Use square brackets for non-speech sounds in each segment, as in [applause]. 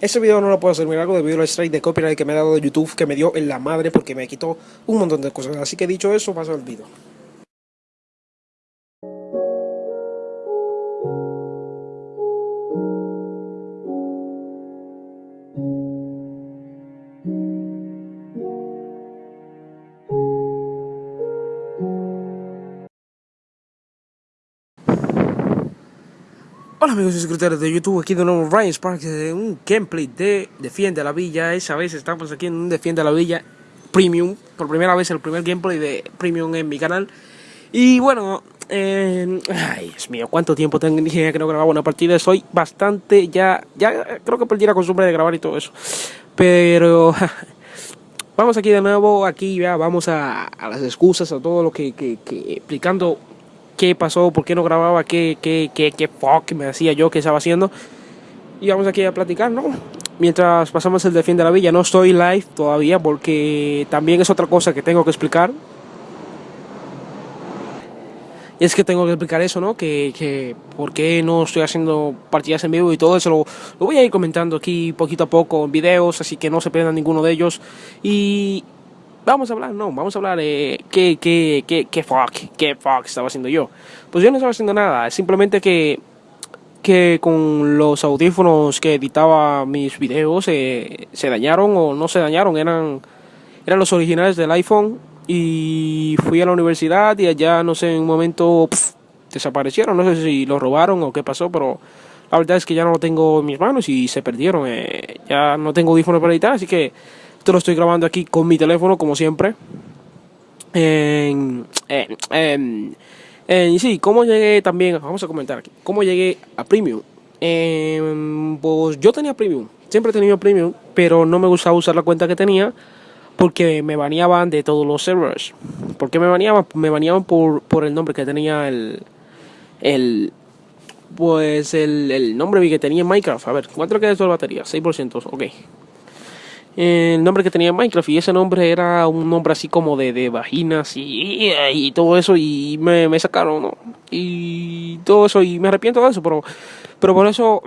Este video no lo puedo hacer algo debido al strike de copyright que me ha dado YouTube, que me dio en la madre porque me quitó un montón de cosas. Así que dicho eso, paso al video. Hola amigos y suscriptores de YouTube, aquí de nuevo Ryan Sparks de un gameplay de Defiende la Villa. Esa vez estamos aquí en un Defiende la Villa Premium Por primera vez el primer gameplay de Premium en mi canal. Y bueno, eh, ay Dios mío, cuánto tiempo tengo que no grababa una partida Soy bastante ya, ya creo que perdí la costumbre de grabar y todo eso. Pero... [laughs] Vamos aquí de nuevo, aquí ya vamos a, las excusas, a todo lo que explicando qué pasó, por qué no grababa, qué, qué, qué, qué fuck me hacía yo, qué estaba haciendo. Y vamos aquí a platicar, ¿no? Mientras pasamos el Defiende la Villa, no estoy live todavía porque también es otra cosa que tengo que explicar. Y es que tengo que explicar eso, ¿no? Que, que por qué no estoy haciendo partidas en vivo y todo eso lo, lo voy a ir comentando aquí poquito a poco en videos, así que no se pierdan ninguno de ellos. Y vamos a hablar, no, vamos a hablar de qué, qué, qué, qué fuck, qué fuck estaba haciendo yo. Pues yo no estaba haciendo nada, simplemente que, que con los audífonos que editaba mis videos eh, se dañaron o no se dañaron, eran, eran los originales del iPhone y fui a la universidad y allá, no sé, en un momento desaparecieron, no sé si los robaron o qué pasó, pero la verdad es que ya no lo tengo en mis manos y se perdieron, eh, ya no tengo audífonos para editar, así que esto lo estoy grabando aquí con mi teléfono, como siempre. En, en, en, sí, ¿cómo llegué también? Vamos a comentar aquí. ¿Cómo llegué a Premium? pues yo tenía Premium. Siempre he tenido Premium, pero no me gustaba usar la cuenta que tenía porque me baneaban de todos los servers. ¿Por qué me baneaban? Me baneaban por, por el nombre que tenía el... el pues el, el nombre que tenía en Minecraft. A ver, ¿cuánto queda de batería? 6%, ok el nombre que tenía Minecraft y ese nombre era un nombre así como de, de vaginas y, y, todo eso y me, me, sacaron ¿no? y todo eso y me arrepiento de eso pero pero por eso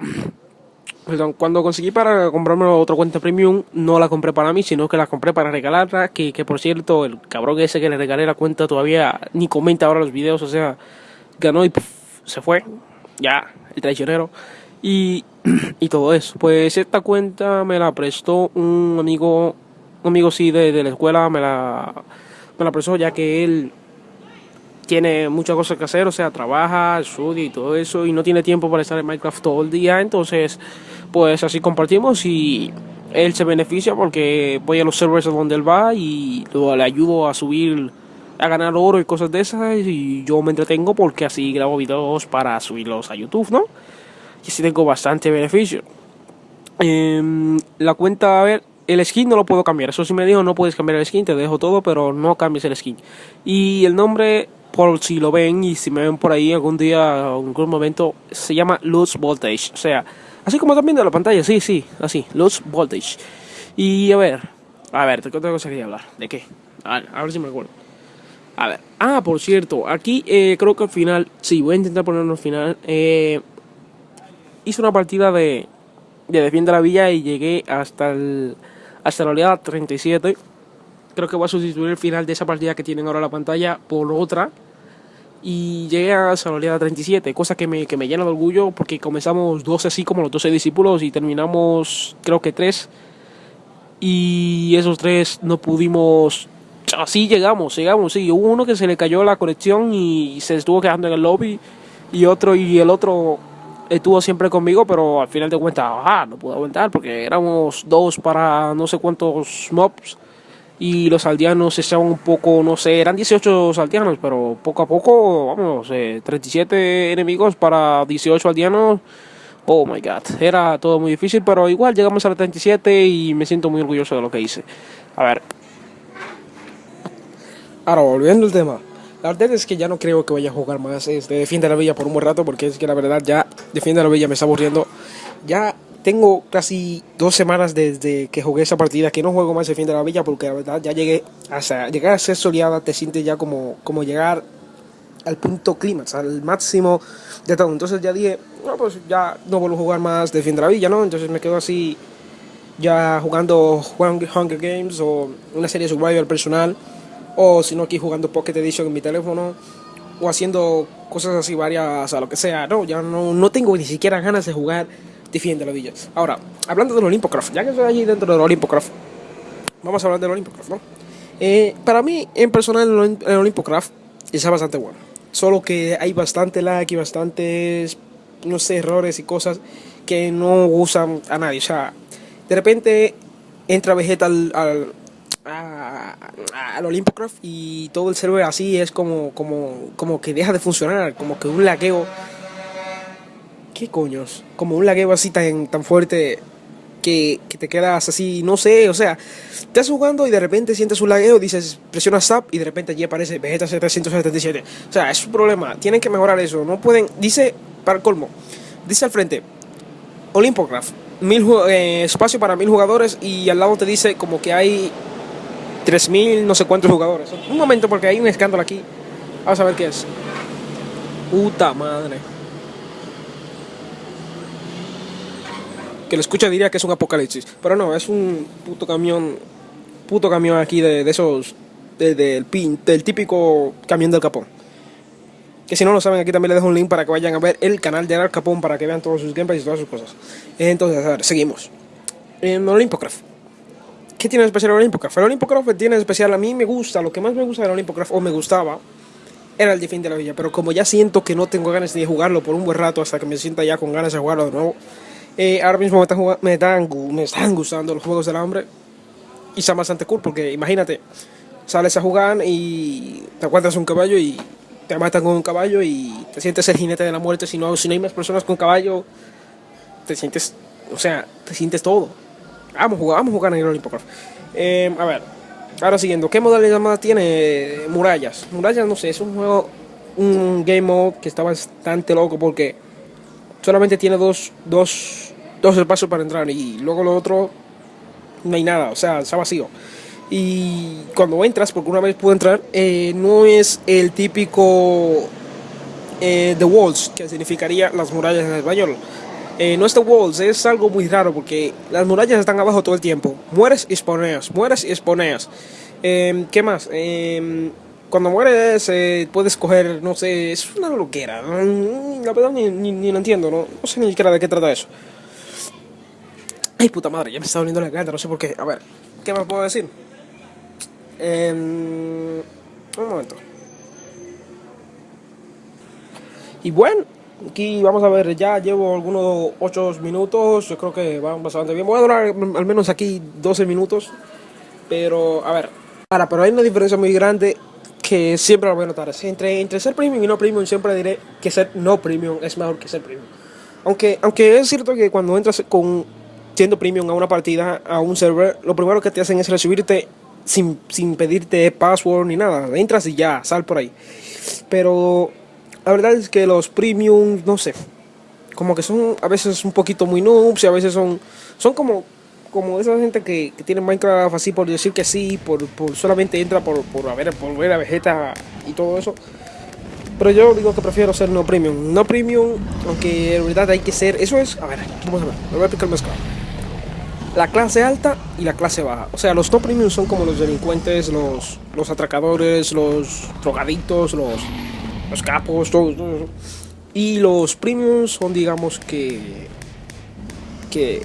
[clears throat] perdón, cuando conseguí para comprarme otra cuenta premium no la compré para mí sino que la compré para regalarla que, que por cierto el cabrón ese que le regalé la cuenta todavía ni comenta ahora los videos o sea ganó y se fue ya el traicionero y, y todo eso. Pues esta cuenta me la prestó un amigo, un amigo sí de, de la escuela, me la, me la prestó ya que él tiene muchas cosas que hacer, o sea, trabaja, estudia y todo eso, y no tiene tiempo para estar en Minecraft todo el día, entonces, pues así compartimos y él se beneficia porque voy a los servers donde él va y luego le ayudo a subir, a ganar oro y cosas de esas, y yo me entretengo porque así grabo videos para subirlos a YouTube, ¿no? Y así tengo bastante beneficio. Em, la cuenta, a ver, el skin no lo puedo cambiar. Eso sí me dijo, no puedes cambiar el skin, te dejo todo, pero no cambies el skin. Y el nombre, por si lo ven y si me ven por ahí algún día, en algún momento, se llama Luz Voltage. O sea, así como también de la pantalla, sí, sí, así, Luz Voltage. Y a ver, a ver, tengo otra cosa que hablar. ¿De qué? A ver, a ver si me acuerdo. A ver, ah, por cierto, aquí eh, creo que al final, sí, voy a intentar ponerlo al final. Eh, hice una partida de, de Defiende la Villa y llegué hasta, el, hasta la oleada 37. Creo que voy a sustituir el final de esa partida que tienen ahora la pantalla por otra. Y llegué hasta la oleada 37, cosa que me, que me llena de orgullo porque comenzamos 12 así como los 12 discípulos y terminamos creo que 3. Y esos tres no pudimos así llegamos, llegamos, sí, hubo uno que se le cayó la conexión y se estuvo quedando en el lobby y otro y el otro estuvo siempre conmigo, pero al final de cuentas, ah, no pude aguantar porque éramos dos para no sé cuántos mobs y los aldeanos estaban un poco, no sé, eran 18 aldeanos, pero poco a poco, vamos, eh, 37 enemigos para 18 aldeanos. Oh my god, era todo muy difícil, pero igual llegamos a la 37 y me siento muy orgulloso de lo que hice. A ver. Ahora, volviendo al tema. La verdad es que ya no creo que vaya a jugar más este Defiende la Villa por un buen rato, porque es que la verdad ya Defiende la Villa me está aburriendo. Ya tengo casi dos semanas desde que jugué esa partida que no juego más Defiende la Villa, porque la verdad ya llegué hasta llegar a ser soleada, te sientes ya como, como llegar al punto clímax, al máximo de todo. Entonces ya dije, no, pues ya no vuelvo a jugar más Defiende la Villa, ¿no? Entonces me quedo así ya jugando Hunger Games o una serie de Survival personal, o si no aquí jugando Pocket Edition en mi teléfono, o haciendo cosas así varias, a lo que sea. No, ya no, no tengo ni siquiera ganas de jugar Defiende la Villa. Ahora, hablando del Olympocraft, ya que estoy allí dentro del Olympocraft, vamos a hablar del Olympocraft, ¿no? Eh, para mí, en personal, el Olympocraft está bastante bueno. Solo que hay bastante lag y bastantes, no sé, errores y cosas que no usan a nadie. O sea, de repente entra Vegeta al, al, al Olympocraft y todo el server así es como, como, como que deja de funcionar, como que un lagueo. ¿Qué coños? Como un lagueo así tan, tan fuerte que, que, te quedas así, no sé, o sea, estás jugando y de repente sientes un lagueo, dices, presiona SAP y de repente allí aparece Vegeta 777. O sea, es un problema, tienen que mejorar eso, no pueden, dice, para el colmo, dice al frente, Olympocraft, mil, eh, espacio para mil jugadores y al lado te dice como que hay tres mil no sé cuántos jugadores. Un momento porque hay un escándalo aquí. Vamos a ver qué es. Puta madre. Que lo escucha diría que es un apocalipsis. Pero no, es un puto camión. Puto camión aquí de, de esos. De, del, pin, del típico camión del Capón. Que si no lo saben, aquí también les dejo un link para que vayan a ver el canal de Al Capón para que vean todos sus gameplays y todas sus cosas. Entonces, a ver, seguimos. En Olympocraft. ¿Qué tiene de especial el Olympocraft? El Olympocraft tiene de especial, a mí me gusta, lo que más me gusta del Olympocraft, o me gustaba, era el Defend de la Villa. Pero como ya siento que no tengo ganas de jugarlo por un buen rato hasta que me sienta ya con ganas de jugarlo de nuevo, eh, ahora mismo me están, me, están, me están gustando los juegos del hambre. Y está bastante cool porque imagínate, sales a jugar y te encuentras un caballo y te matan con un caballo y te sientes el jinete de la muerte. Si no, si no hay más personas con caballo, te sientes, o sea, te sientes todo. Vamos a jugar, vamos a jugar en el Olympocraft. Eh, a ver, ahora siguiendo, ¿qué modalidad más tiene Murallas? Murallas, no sé, es un juego, un game mode que está bastante loco porque solamente tiene dos, dos, dos espacios para entrar y luego lo otro no hay nada, o sea, está vacío. Y cuando entras, porque una vez pude entrar, eh, no es el típico eh, The Walls, que significaría las murallas en español. Eh, no es Walls, es algo muy raro porque las murallas están abajo todo el tiempo. Mueres y spawneas, mueres y spawneas. Eh, ¿Qué más? Eh, cuando mueres eh, puedes coger, no sé, es una loquera. La verdad ni, ni, ni lo entiendo, ¿no? no sé ni siquiera de qué trata eso. Ay, puta madre, ya me está doliendo la garganta, no sé por qué. A ver, ¿qué más puedo decir? un momento. Y bueno, aquí vamos a ver, ya llevo algunos 8 minutos, yo creo que van bastante bien. Voy a durar al menos aquí 12 minutos, pero a ver, ahora, pero hay una diferencia muy grande que siempre lo voy a notar. Entre, entre ser premium y no premium, siempre diré que ser no premium es mejor que ser premium. Aunque, aunque es cierto que cuando entras con siendo premium a una partida, a un server, lo primero que te hacen es recibirte sin, sin pedirte password ni nada. Entras y ya, sal por ahí. Pero la verdad es que los premium, no sé, como que son a veces un poquito muy noobs y a veces son, son como, como esa gente que, que tiene Minecraft así por decir que sí, por, por solamente entra por, por, a ver, por ver a Vegeta y todo eso. Pero yo digo que prefiero ser no premium. No premium, aunque en verdad hay que ser. Eso es. A ver, vamos a ver. Voy a. La clase alta y la clase baja. O sea, los no premium son como los delincuentes, los, los atracadores, los drogadictos, los, los capos, todo, todo eso. Y los premium son, digamos, que. que.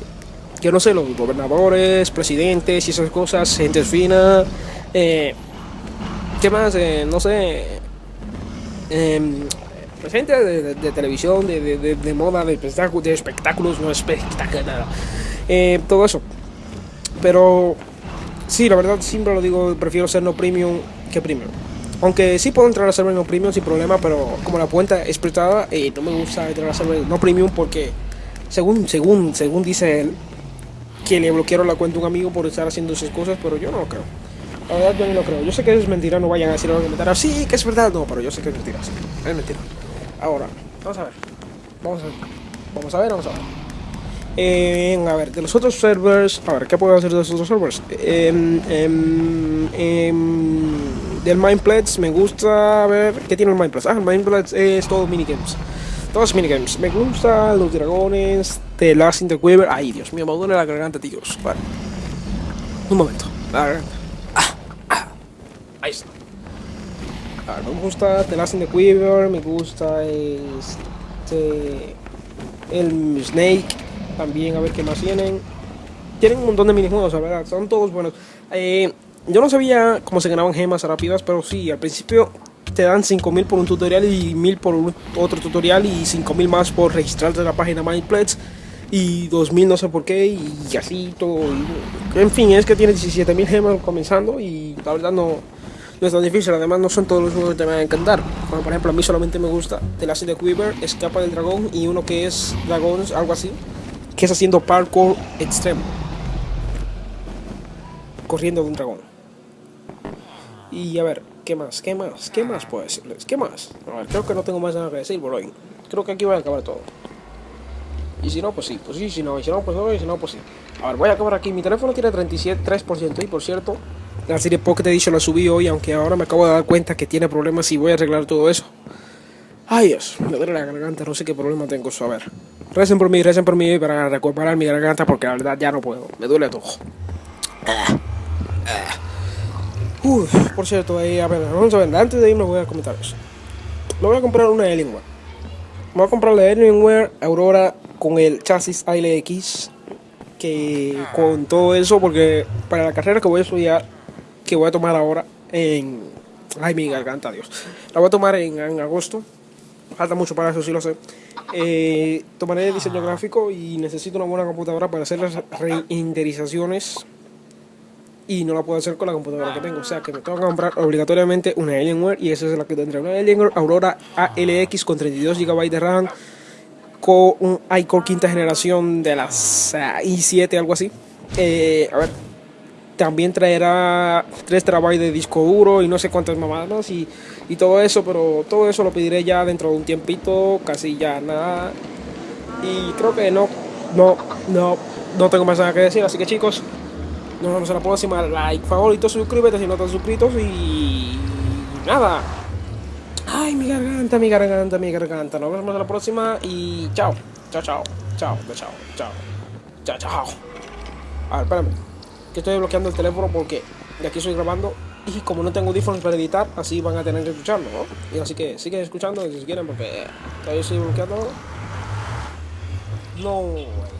que no sé, los gobernadores, presidentes y esas cosas, gente fina. Eh, ¿Qué más? Eh, no sé. Eh, gente de, de, de televisión, de, de, moda, de, espectáculos, de espectáculos, no espectáculos, nada. Eh, todo eso. Pero sí, la verdad siempre lo digo, prefiero ser no premium que premium. Aunque sí puedo entrar a server no premium sin problema, pero como la cuenta es prestada, eh, no me gusta entrar a server no premium porque según, según, según dice él, que le bloquearon la cuenta a un amigo por estar haciendo esas cosas, pero yo no lo creo. La verdad yo no lo creo. Yo sé que es mentira, no vayan a decir algo que mentira. Sí, que es verdad, no, pero yo sé que es mentira. Es mentira. Ahora, vamos a ver. Vamos a ver. Vamos a ver, vamos a ver. Eh, a ver, de los otros servers. A ver, ¿qué puedo hacer de los otros servers? Eh, eh, del Mindplex me gusta. Ver, ¿qué tiene el Mindplex? Ah, el Mindplex es todo minigames. todos minigames. Me gustan los dragones, The Last in the Quiver. Ay, Dios mío, me duele la garganta, tíos. Un momento. La garganta. Ah, ah. Ahí está. Me gusta The Last in Quiver, me gusta este... El Snake, también a ver qué más tienen. Tienen un montón de minijuegos, la verdad, son todos buenos. Eh, yo no sabía cómo se ganaban gemas rápidas, pero sí, al principio te dan 5000 por un tutorial y 1000 por otro tutorial y 5000 más por registrarte en la página MyPlets y 2000 no sé por qué y así todo. en fin, es que tiene 17.000 gemas comenzando y la verdad no, no es tan difícil. Además, no son todos los juegos que te van a encantar. Como por ejemplo, a mí solamente me gusta The Last of the Quiver, Escapa del Dragón y uno que es Dragons, algo así, que es haciendo parkour extremo. Corriendo de un dragón. Y a ver, ¿qué más? ¿Qué más? ¿Qué más puedo decirles? ¿Qué más? Creo que no tengo más nada que decir por hoy. Creo que aquí voy a acabar todo. Y si no, pues sí, pues sí, si no, y si no, pues no, y si no, pues sí. A ver, voy a acabar aquí. Mi teléfono tiene 37, 3% y por cierto, la serie Pocket Edition la subí hoy, aunque ahora me acabo de dar cuenta que tiene problemas y voy a arreglar todo eso. Ay Dios, me duele la garganta, no sé qué problema tengo. A ver, recen por mí, recen por mí para recuperar mi garganta porque la verdad ya no puedo, me duele todo. Ah, ah. Por cierto, ahí, a ver, vamos a ver, antes de irme voy a comentar eso. Me voy a comprar una Alienware. Me voy a comprar la Alienware Aurora con el chasis ALX que con todo eso porque para la carrera que voy a estudiar que voy a tomar ahora en ay mi garganta Dios la voy a tomar en, agosto falta mucho para eso sí lo sé eh, tomaré diseño gráfico y necesito una buena computadora para hacer las reinderizaciones y no la puedo hacer con la computadora que tengo. O sea que me tengo que comprar obligatoriamente una Alienware y esa es la que tendré. Una Alienware Aurora ALX con 32 GB de RAM con un iCore quinta generación de las i7, algo así. Eh, a ver, también traerá 3 terabytes de disco duro y no sé cuántas mamadas y, y todo eso, pero todo eso lo pediré ya dentro de un tiempito, casi ya nada. Y creo que no, no, no, no tengo más nada que decir, así que chicos, nos vemos en la próxima. Like, favorito, suscríbete si no estás suscritos y nada. Ay, mi garganta, mi garganta, mi garganta. Nos vemos en la próxima y chao. Chao, chao. Chao, chao, chao. Chao, chao. A ver, espérame. Que estoy bloqueando el teléfono porque de aquí estoy grabando y como no tengo audífonos para editar, así van a tener que escucharlo, ¿no? Y así que siguen escuchando si quieren porque todavía estoy bloqueando. No.